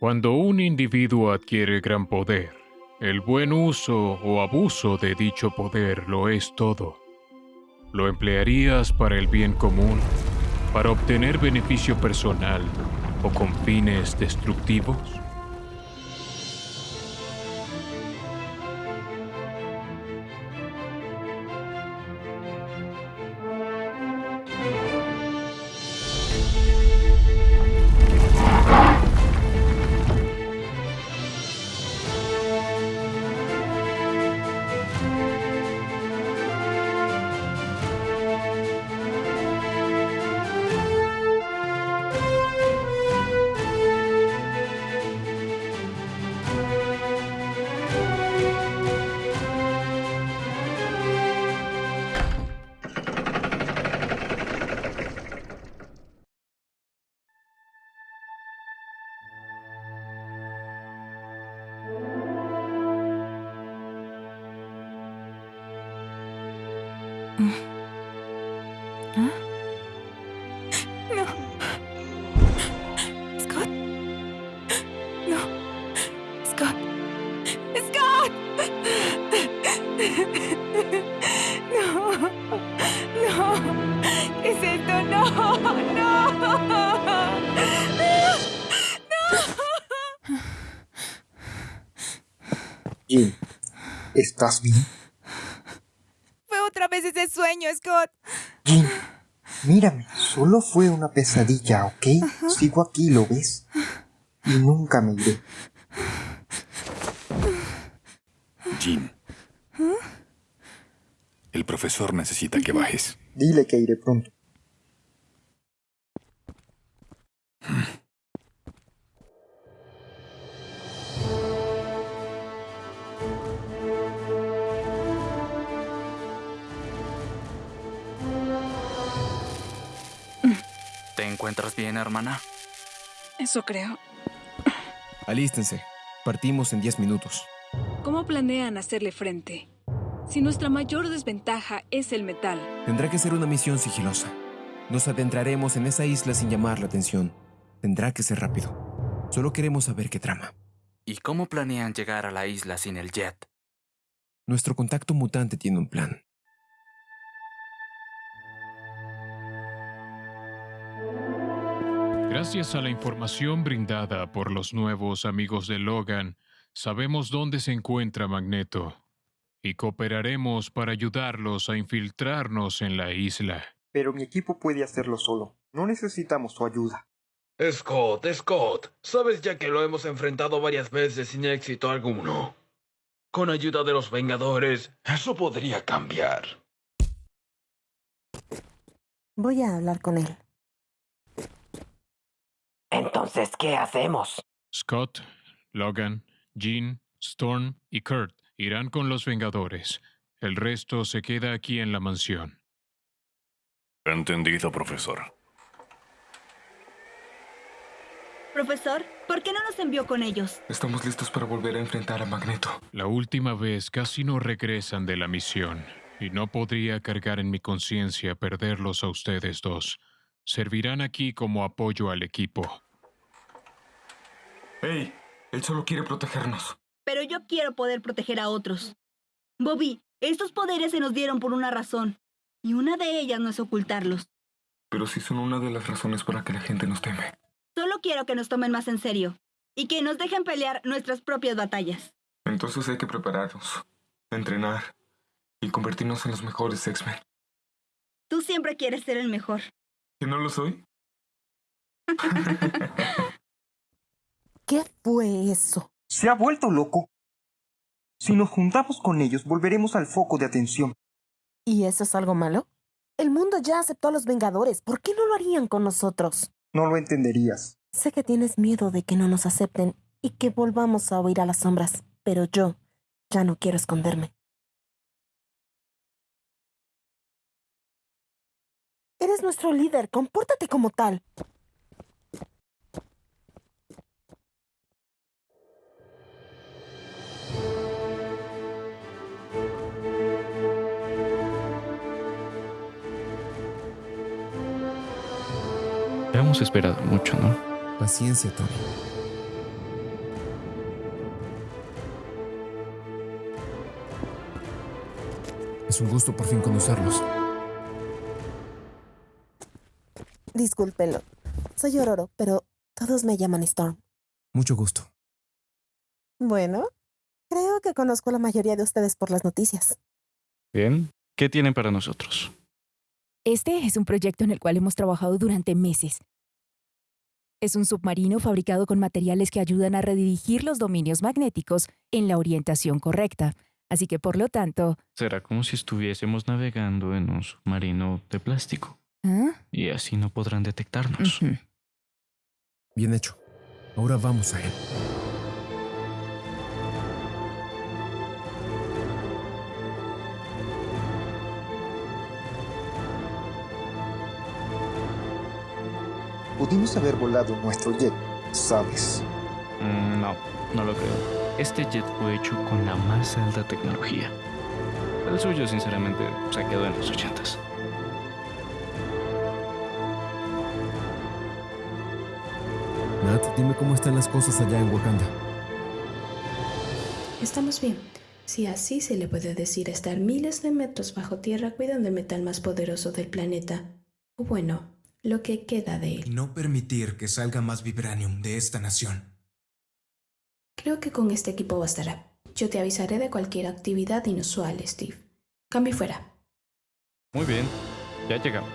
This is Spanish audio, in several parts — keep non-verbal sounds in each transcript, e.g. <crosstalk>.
Cuando un individuo adquiere gran poder, el buen uso o abuso de dicho poder lo es todo. ¿Lo emplearías para el bien común, para obtener beneficio personal o con fines destructivos? Jim, ¿estás bien? Fue otra vez ese sueño, Scott. Jim, mírame, solo fue una pesadilla, ¿ok? Sigo aquí, ¿lo ves? Y nunca me iré. Jim. El profesor necesita que bajes. Dile que iré pronto. ¿Te encuentras bien, hermana? Eso creo. Alístense. Partimos en 10 minutos. ¿Cómo planean hacerle frente? Si nuestra mayor desventaja es el metal, Tendrá que ser una misión sigilosa. Nos adentraremos en esa isla sin llamar la atención. Tendrá que ser rápido. Solo queremos saber qué trama. ¿Y cómo planean llegar a la isla sin el jet? Nuestro contacto mutante tiene un plan. Gracias a la información brindada por los nuevos amigos de Logan, sabemos dónde se encuentra Magneto y cooperaremos para ayudarlos a infiltrarnos en la isla. Pero mi equipo puede hacerlo solo. No necesitamos su ayuda. Scott, Scott, sabes ya que lo hemos enfrentado varias veces sin éxito alguno. Con ayuda de los Vengadores, eso podría cambiar. Voy a hablar con él. Entonces, ¿qué hacemos? Scott, Logan, Jean, Storm y Kurt irán con los Vengadores. El resto se queda aquí en la mansión. Entendido, profesor. Profesor, ¿por qué no nos envió con ellos? Estamos listos para volver a enfrentar a Magneto. La última vez casi no regresan de la misión, y no podría cargar en mi conciencia perderlos a ustedes dos. Servirán aquí como apoyo al equipo. ¡Hey! Él solo quiere protegernos. Pero yo quiero poder proteger a otros. Bobby, estos poderes se nos dieron por una razón, y una de ellas no es ocultarlos. Pero sí son una de las razones para que la gente nos teme. Solo quiero que nos tomen más en serio, y que nos dejen pelear nuestras propias batallas. Entonces hay que prepararnos, entrenar y convertirnos en los mejores X-Men. Tú siempre quieres ser el mejor. ¿Que no lo soy? <laughs> ¿Qué fue eso? Se ha vuelto loco. Si nos juntamos con ellos, volveremos al foco de atención. ¿Y eso es algo malo? El mundo ya aceptó a los Vengadores. ¿Por qué no lo harían con nosotros? No lo entenderías. Sé que tienes miedo de que no nos acepten y que volvamos a huir a las sombras, pero yo ya no quiero esconderme. Eres nuestro líder, compórtate como tal. Hemos esperado mucho, ¿no? Paciencia, Tony. Es un gusto por fin conocerlos. Discúlpelo. Soy Ororo, pero todos me llaman Storm. Mucho gusto. Bueno, creo que conozco a la mayoría de ustedes por las noticias. Bien, ¿qué tienen para nosotros? Este es un proyecto en el cual hemos trabajado durante meses. Es un submarino fabricado con materiales que ayudan a redirigir los dominios magnéticos en la orientación correcta. Así que, por lo tanto... Será como si estuviésemos navegando en un submarino de plástico. ¿Ah? Y así no podrán detectarnos. Bien hecho. Ahora vamos a él. Pudimos haber volado nuestro jet, ¿sabes? Mm, no, no lo creo. Este jet fue hecho con la más alta tecnología. El suyo, sinceramente, se quedó en los ochentas. Nat, dime cómo están las cosas allá en Wakanda. Estamos bien. Si así se le puede decir estar miles de metros bajo tierra cuidando el metal más poderoso del planeta. O bueno, lo que queda de él. No permitir que salga más vibranium de esta nación. Creo que con este equipo bastará. Yo te avisaré de cualquier actividad inusual, Steve. Cambio fuera. Muy bien, ya llegamos.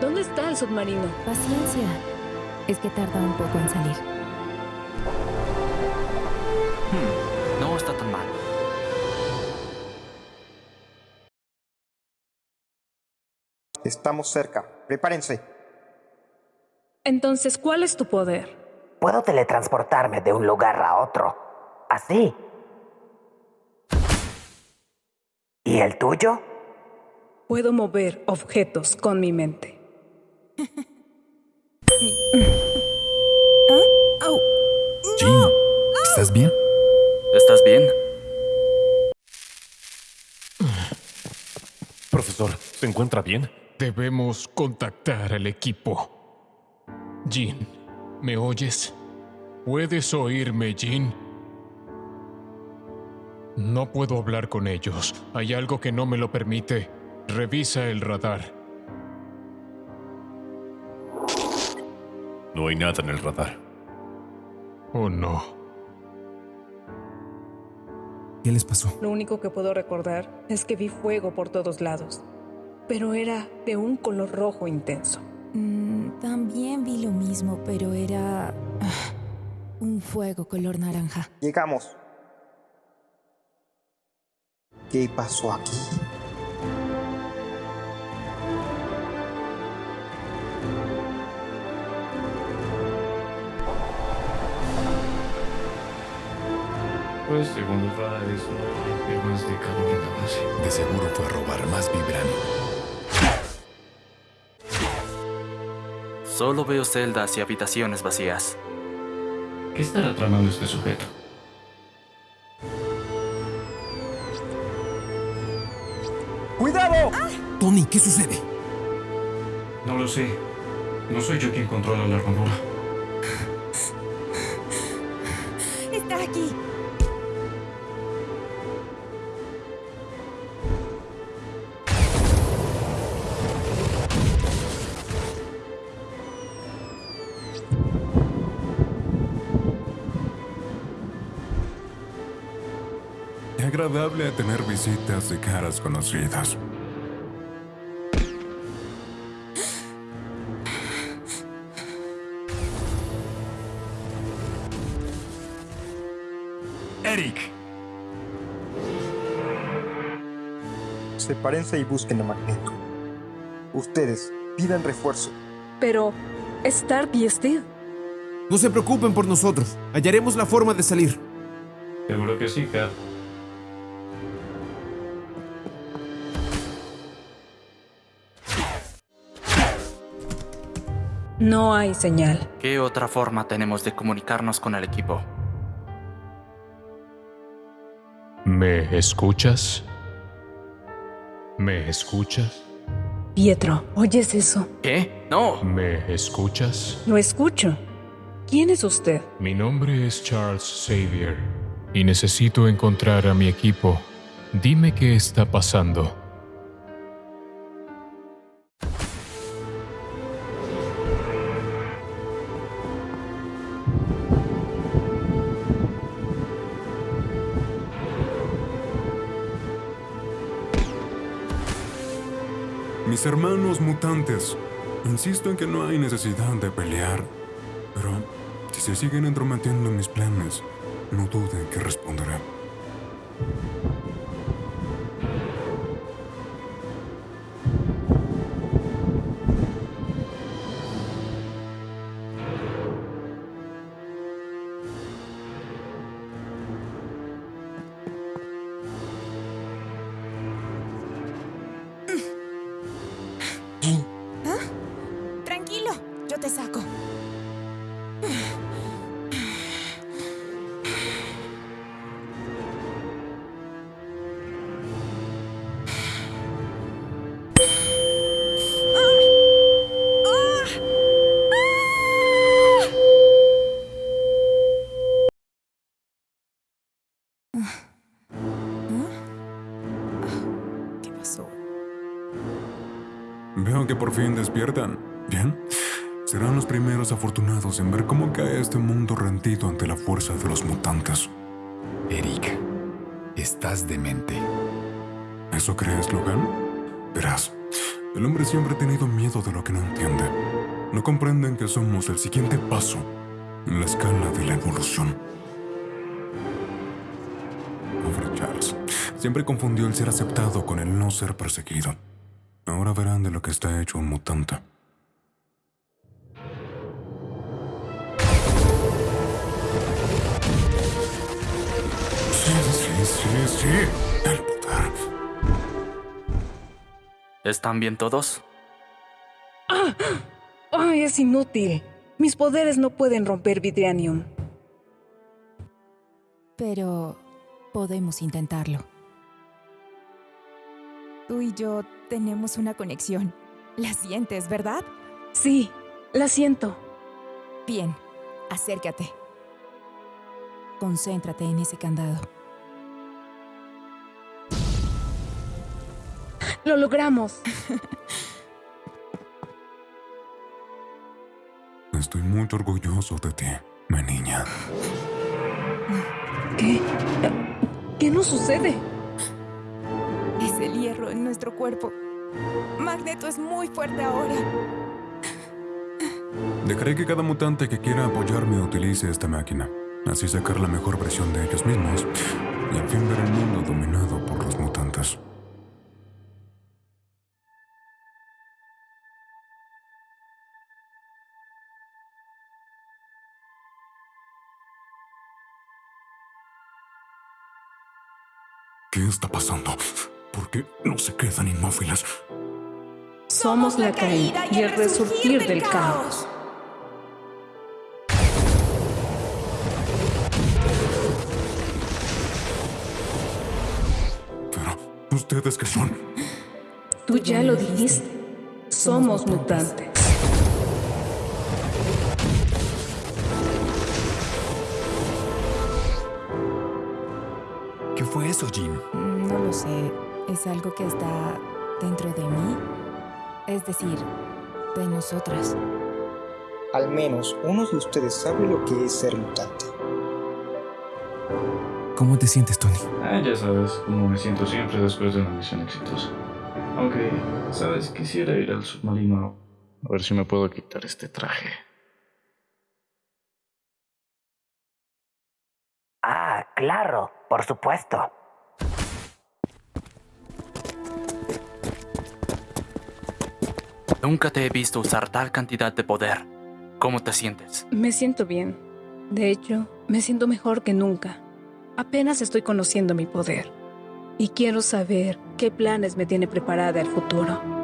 ¿Dónde está el submarino? Paciencia. Es que tarda un poco en salir. Hmm, no está tan mal. Estamos cerca. Prepárense. Entonces, ¿cuál es tu poder? Puedo teletransportarme de un lugar a otro. Así. ¿Y el tuyo? Puedo mover objetos con mi mente. <laughs> Jean, ¿estás bien? ¿Estás bien? Profesor, ¿se encuentra bien? Debemos contactar al equipo. Jean, ¿me oyes? ¿Puedes oírme, Jean? No puedo hablar con ellos. Hay algo que no me lo permite. Revisa el radar. No hay nada en el radar. Oh, no. ¿Qué les pasó? Lo único que puedo recordar es que vi fuego por todos lados, pero era de un color rojo intenso. Mm, también vi lo mismo, pero era ah, un fuego color naranja. Llegamos. ¿Qué pasó aquí? Pues según los radares, no hay más de la base. De seguro fue a robar más vibranium. Solo veo celdas y habitaciones vacías. ¿Qué estará tramando este sujeto? ¡Cuidado! Tony, ¿qué sucede? No lo sé. No soy yo quien controla la armadura. Está aquí. Agradable tener visitas de caras conocidas. Eric, Sepárense y busquen a Magneto. Ustedes, pidan refuerzo. Pero, Stark y Steve. No se preocupen por nosotros. Hallaremos la forma de salir. Seguro que sí, Cap. No hay señal. ¿Qué otra forma tenemos de comunicarnos con el equipo? ¿Me escuchas? ¿Me escuchas? Pietro, ¿oyes eso? ¿Qué? No. ¿Me escuchas? Lo escucho. ¿Quién es usted? Mi nombre es Charles Xavier y necesito encontrar a mi equipo. Dime qué está pasando. Hermanos mutantes, insisto en que no hay necesidad de pelear, pero si se siguen entrometiendo en mis planes, no duden que responderé. Despiertan. Bien. Serán los primeros afortunados en ver cómo cae este mundo rendido ante la fuerza de los mutantes. Eric, estás demente. ¿Eso crees, Logan? Verás, el hombre siempre ha tenido miedo de lo que no entiende. No comprenden que somos el siguiente paso en la escala de la evolución. Pobre Charles. Siempre confundió el ser aceptado con el no ser perseguido. Ahora verán de lo que está hecho un mutante. Sí, sí, sí, sí. El poder. ¿Están bien todos? ¡Ah! ¡Ay, es inútil! Mis poderes no pueden romper Vidranium. Pero podemos intentarlo. Tú y yo tenemos una conexión. ¿La sientes, verdad? Sí, la siento. Bien, acércate. Concéntrate en ese candado. Lo logramos. <laughs> Estoy muy orgulloso de ti, mi niña. ¿Qué? ¿Qué nos sucede? Es el hierro en nuestro cuerpo. Magneto es muy fuerte ahora. Dejaré que cada mutante que quiera apoyarme utilice esta máquina. Así sacar la mejor versión de ellos mismos y al fin ver el mundo dominado por los mutantes. ¿Qué está pasando? ¿Por qué no se quedan inmóviles? Somos la caída y el resurgir del caos. ¿Ustedes qué son? Tú ya lo dijiste. Somos mutantes. ¿Qué fue eso, Jean? No lo sé. Es algo que está dentro de mí. Es decir, de nosotras. Al menos uno de ustedes sabe lo que es ser mutante. ¿Cómo te sientes, Tony? Ah, ya sabes cómo me siento siempre después de una misión exitosa. Aunque, sabes, quisiera ir al submarino a ver si me puedo quitar este traje. Ah, claro, por supuesto. Nunca te he visto usar tal cantidad de poder. ¿Cómo te sientes? Me siento bien. De hecho, me siento mejor que nunca. Apenas estoy conociendo mi poder. Y quiero saber qué planes me tiene preparada el futuro.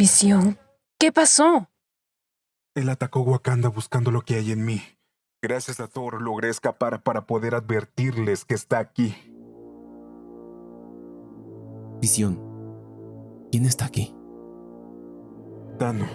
Visión, ¿qué pasó? Él atacó Wakanda buscando lo que hay en mí. Gracias a Thor logré escapar para poder advertirles que está aquí. Visión. ¿Quién está aquí? Thanos.